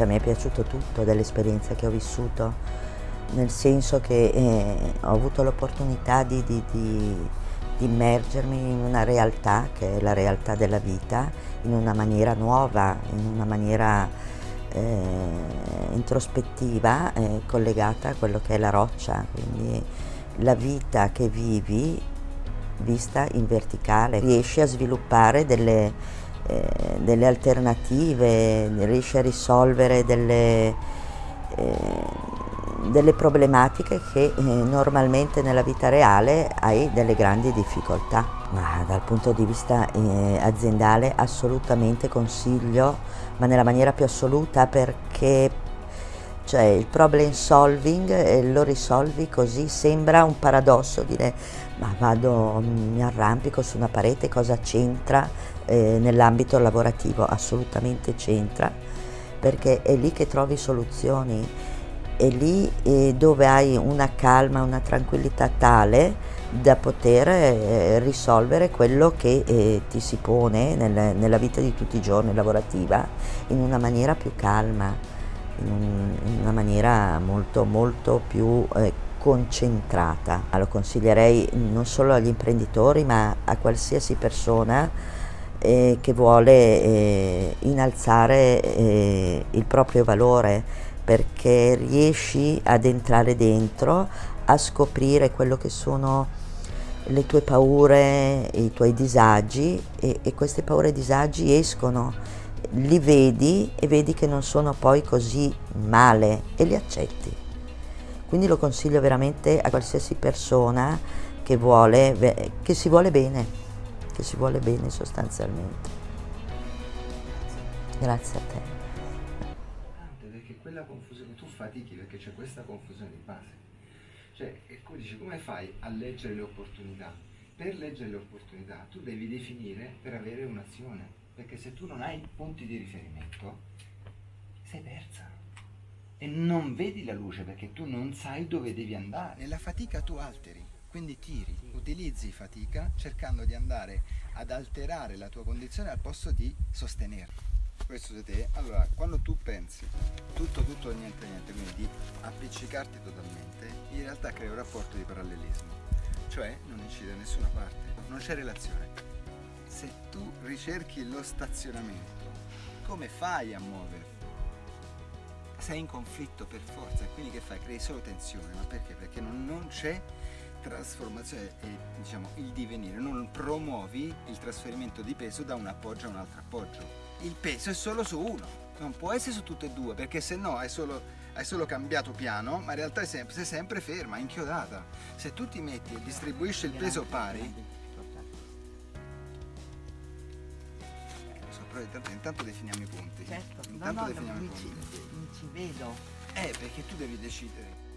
cioè mi è piaciuto tutto dell'esperienza che ho vissuto, nel senso che eh, ho avuto l'opportunità di, di, di, di immergermi in una realtà che è la realtà della vita, in una maniera nuova, in una maniera eh, introspettiva, eh, collegata a quello che è la roccia, quindi la vita che vivi vista in verticale, riesci a sviluppare delle, eh, delle alternative, riesci a risolvere delle, eh, delle problematiche che eh, normalmente nella vita reale hai delle grandi difficoltà. Ma dal punto di vista eh, aziendale assolutamente consiglio, ma nella maniera più assoluta perché cioè il problem solving eh, lo risolvi così, sembra un paradosso dire ma vado, mi arrampico su una parete, cosa c'entra eh, nell'ambito lavorativo? Assolutamente c'entra, perché è lì che trovi soluzioni, è lì eh, dove hai una calma, una tranquillità tale da poter eh, risolvere quello che eh, ti si pone nel, nella vita di tutti i giorni lavorativa in una maniera più calma in, una maniera molto molto più eh, concentrata. Lo consiglierei non solo agli imprenditori ma a qualsiasi persona eh, che vuole eh, innalzare eh, il proprio valore perché riesci ad entrare dentro, a scoprire quello che sono le tue paure, i tuoi disagi e, e queste paure e disagi escono li vedi e vedi che non sono poi così male e li accetti. Quindi lo consiglio veramente a qualsiasi persona che, vuole, che si vuole bene, che si vuole bene sostanzialmente. Grazie a te. Perché quella confusione, tu fatichi perché c'è questa confusione di base. Cioè, e tu dici, come fai a leggere le opportunità? Per leggere le opportunità tu devi definire per avere un'azione perché se tu non hai punti di riferimento sei persa e non vedi la luce perché tu non sai dove devi andare. E la fatica tu alteri, quindi tiri, utilizzi fatica cercando di andare ad alterare la tua condizione al posto di sostenerla. Questo di te, allora quando tu pensi tutto, tutto, niente, niente, quindi di appiccicarti totalmente, in realtà crei un rapporto di parallelismo, cioè non incide da nessuna parte, non c'è relazione se tu ricerchi lo stazionamento, come fai a muoverti? Sei in conflitto per forza, quindi che fai? Crei solo tensione, ma perché? Perché non, non c'è trasformazione e diciamo il divenire, non promuovi il trasferimento di peso da un appoggio a un altro appoggio. Il peso è solo su uno, non può essere su tutte e due, perché se no hai solo, hai solo cambiato piano, ma in realtà sei sempre, sei sempre ferma, inchiodata. Se tu ti metti e distribuisci il peso pari, però intanto, intanto, definiamo i punti. Certo, intanto no, no, definiamo non, i punti. Ci, non ci vedo. Eh, perché tu devi decidere.